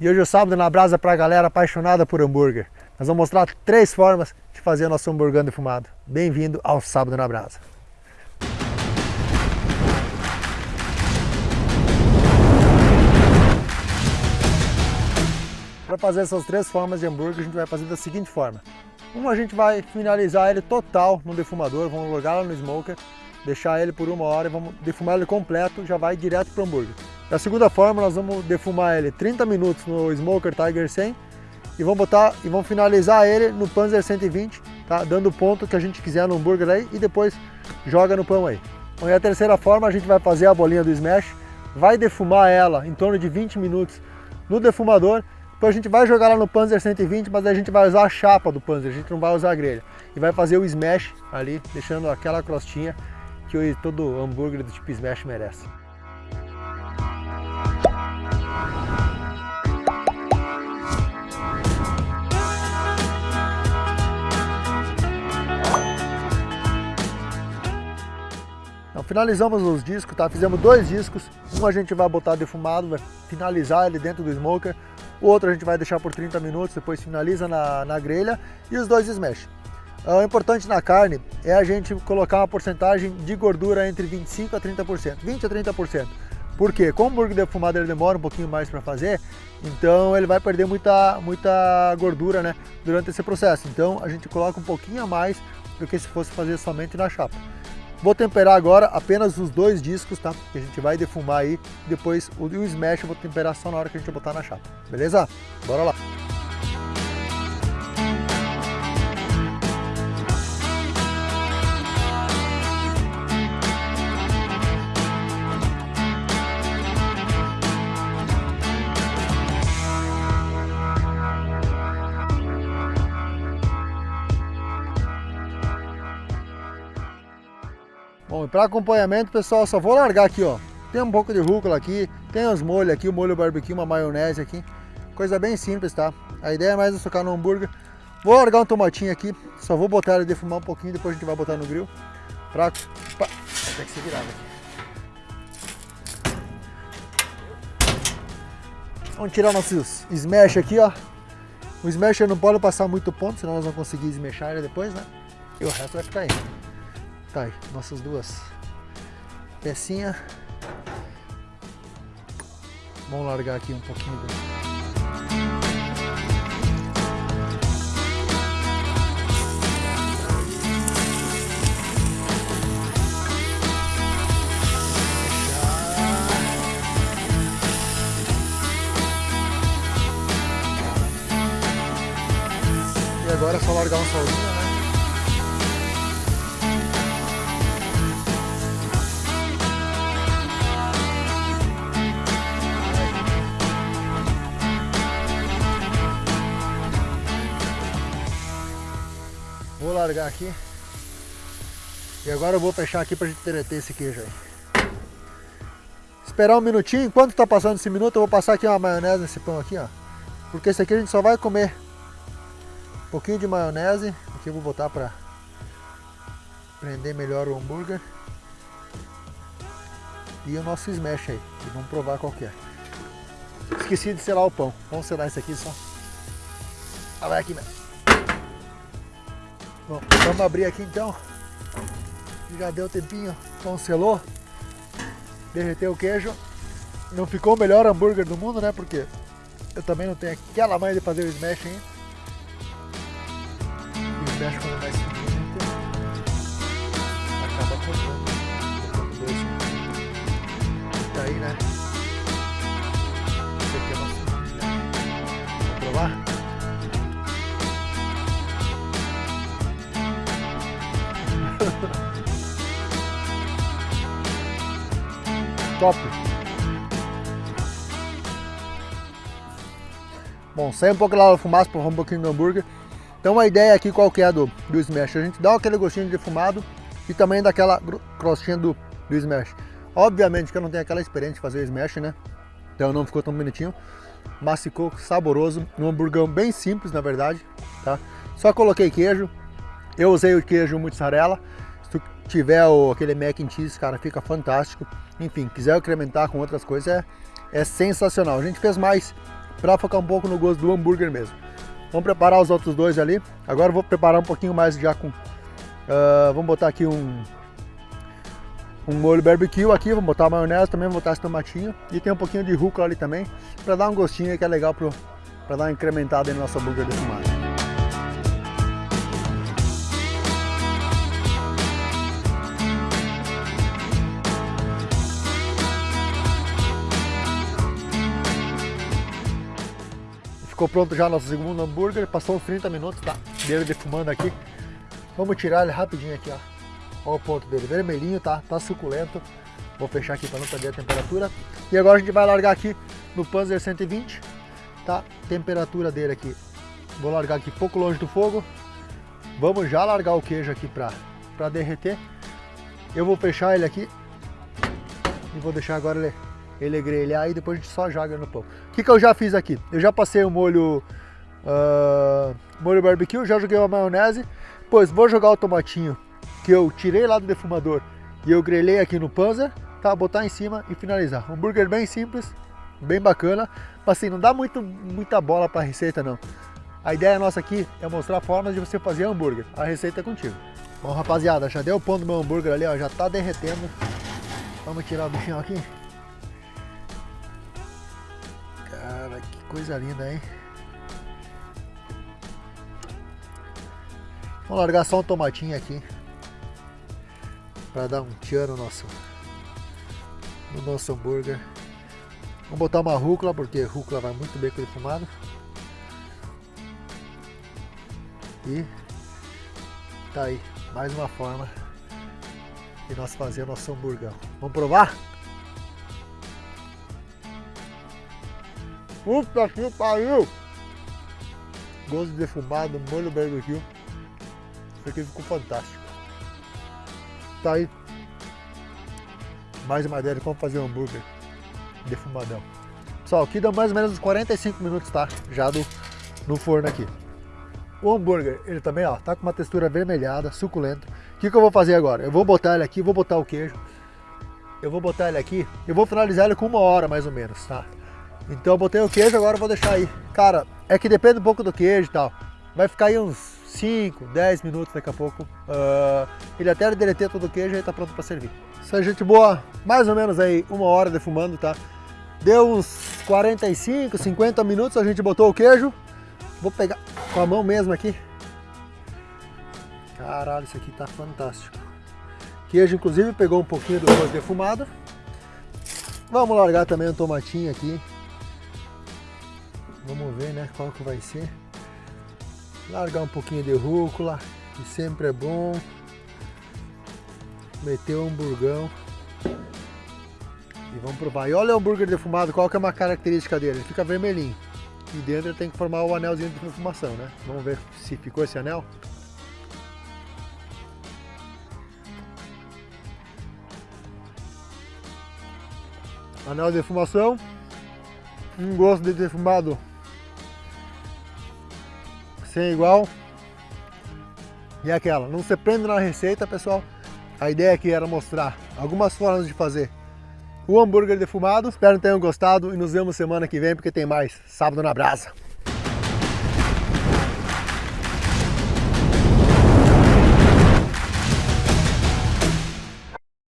E hoje é o sábado na brasa para a galera apaixonada por hambúrguer. Nós vamos mostrar três formas de fazer nosso hambúrguer defumado. Bem-vindo ao Sábado na Brasa. Para fazer essas três formas de hambúrguer, a gente vai fazer da seguinte forma. Uma, a gente vai finalizar ele total no defumador, vamos logar no smoker, deixar ele por uma hora e vamos defumar ele completo, já vai direto para o hambúrguer. Da segunda forma, nós vamos defumar ele 30 minutos no Smoker Tiger 100 e vamos botar e vamos finalizar ele no Panzer 120, tá? Dando o ponto que a gente quiser no hambúrguer aí e depois joga no pão aí. Bom, e a terceira forma, a gente vai fazer a bolinha do smash, vai defumar ela em torno de 20 minutos no defumador, depois a gente vai jogar ela no Panzer 120, mas a gente vai usar a chapa do Panzer, a gente não vai usar a grelha. E vai fazer o smash ali, deixando aquela crostinha que todo hambúrguer do tipo smash merece. Finalizamos os discos, tá? Fizemos dois discos. Um a gente vai botar defumado, vai finalizar ele dentro do smoker. O outro a gente vai deixar por 30 minutos, depois finaliza na, na grelha. E os dois smash. Ah, o importante na carne é a gente colocar uma porcentagem de gordura entre 25% a 30%, 20% a 30%. Por quê? Como o hambúrguer defumado ele demora um pouquinho mais para fazer, então ele vai perder muita, muita gordura né, durante esse processo. Então a gente coloca um pouquinho a mais do que se fosse fazer somente na chapa. Vou temperar agora apenas os dois discos, tá? Que a gente vai defumar aí. Depois o, smash eu vou temperar só na hora que a gente botar na chapa. Beleza? Bora lá! Para acompanhamento, pessoal, só vou largar aqui, ó. Tem um pouco de rúcula aqui, tem os molhos aqui, o molho barbecue, uma maionese aqui. Coisa bem simples, tá? A ideia é mais socar no hambúrguer. Vou largar um tomatinho aqui, só vou botar ele defumar um pouquinho, depois a gente vai botar no grill. Pra... Vai ter que ser virado aqui. Vamos tirar nossos smash aqui, ó. O smash não pode passar muito ponto, senão nós vamos conseguir smashar ele depois, né? E o resto vai ficar aí. Tá aí, nossas duas pecinhas. Vamos largar aqui um pouquinho. E agora é só largar um solinho, né? Vou largar aqui. E agora eu vou fechar aqui pra gente derreter esse queijo aí. Esperar um minutinho. Enquanto tá passando esse minuto, eu vou passar aqui uma maionese nesse pão aqui, ó. Porque esse aqui a gente só vai comer um pouquinho de maionese. Aqui eu vou botar pra prender melhor o hambúrguer. E o nosso smash aí. E vamos provar qual que é. Esqueci de selar o pão. Vamos selar esse aqui só. Ah, vai aqui mesmo. Bom, vamos abrir aqui então. Já deu tempinho, congelou. Derreteu o queijo. Não ficou o melhor hambúrguer do mundo, né? Porque eu também não tenho aquela manha de fazer o smash ainda. E o smash quando mais finito, acaba cortando. Tá aí, né? Top! Bom, sai um pouco lá da fumaça para um pouquinho do hambúrguer. Então a ideia aqui qual que é do, do Smash? A gente dá aquele gostinho de defumado e também daquela crostinha do, do Smash. Obviamente que eu não tenho aquela experiência de fazer Smash, né? Então não ficou tão bonitinho. Mas ficou saboroso. Um hambúrguer bem simples, na verdade. Tá? Só coloquei queijo, eu usei o queijo mozzarella. Se tiver o, aquele mac and cheese, cara, fica fantástico. Enfim, quiser incrementar com outras coisas, é, é sensacional. A gente fez mais para focar um pouco no gosto do hambúrguer mesmo. Vamos preparar os outros dois ali. Agora vou preparar um pouquinho mais já com... Uh, vamos botar aqui um, um molho barbecue aqui, vamos botar maionese também, vou botar esse tomatinho. E tem um pouquinho de rúcula ali também, para dar um gostinho que é legal para dar uma incrementada no nosso hambúrguer defumado. Ficou pronto já nosso segundo hambúrguer, passou uns 30 minutos, tá? Dele defumando aqui. Vamos tirar ele rapidinho aqui, ó. Olha o ponto dele, vermelhinho, tá? Tá suculento. Vou fechar aqui para não perder a temperatura. E agora a gente vai largar aqui no Panzer 120, tá? Temperatura dele aqui. Vou largar aqui pouco longe do fogo. Vamos já largar o queijo aqui para derreter. Eu vou fechar ele aqui e vou deixar agora ele ele grelhar e depois a gente só joga no pão. O que, que eu já fiz aqui? Eu já passei o molho, uh, molho barbecue, já joguei uma maionese, pois vou jogar o tomatinho que eu tirei lá do defumador e eu grelhei aqui no Panzer, tá? Botar em cima e finalizar. Um hambúrguer bem simples, bem bacana, mas assim, não dá muito, muita bola para a receita não. A ideia nossa aqui é mostrar formas de você fazer hambúrguer. A receita é contigo. Bom, rapaziada, já deu o pão do meu hambúrguer ali, ó, já tá derretendo. Vamos tirar o bichinho aqui. Coisa linda, hein? Vamos largar só um tomatinho aqui para dar um tchan no nosso, no nosso hambúrguer. Vamos botar uma rúcula, porque rúcula vai muito bem com defumado. E tá aí, mais uma forma de nós fazer o nosso hambúrguer. Vamos provar? Puta que pariu! Gosto de defumado, molho barbecue. Isso aqui ficou fantástico. Tá aí. Mais uma ideia de como fazer um hambúrguer defumadão. Pessoal, aqui deu mais ou menos uns 45 minutos, tá? Já do, no forno aqui. O hambúrguer, ele também, ó, tá com uma textura avermelhada, suculento. O que, que eu vou fazer agora? Eu vou botar ele aqui, vou botar o queijo. Eu vou botar ele aqui, eu vou finalizar ele com uma hora mais ou menos, tá? Então eu botei o queijo, agora vou deixar aí. Cara, é que depende um pouco do queijo e tal. Vai ficar aí uns 5, 10 minutos daqui a pouco. Uh, ele até derreter todo o queijo e tá pronto para servir. Isso aí, gente boa. Mais ou menos aí uma hora defumando, tá? Deu uns 45, 50 minutos, a gente botou o queijo. Vou pegar com a mão mesmo aqui. Caralho, isso aqui tá fantástico. Queijo, inclusive, pegou um pouquinho do arroz defumado. Vamos largar também um tomatinho aqui. Vamos ver, né, qual que vai ser. Largar um pouquinho de rúcula, que sempre é bom. Meter um hamburgão. E vamos provar. E olha o hambúrguer defumado, qual que é uma característica dele? Ele fica vermelhinho. E dentro tem que formar o anelzinho de defumação, né? Vamos ver se ficou esse anel. Anel de defumação. Um gosto de defumado sem igual. E aquela, não se prende na receita, pessoal. A ideia aqui era mostrar algumas formas de fazer o hambúrguer defumado. Espero que tenham gostado e nos vemos semana que vem porque tem mais Sábado na Brasa.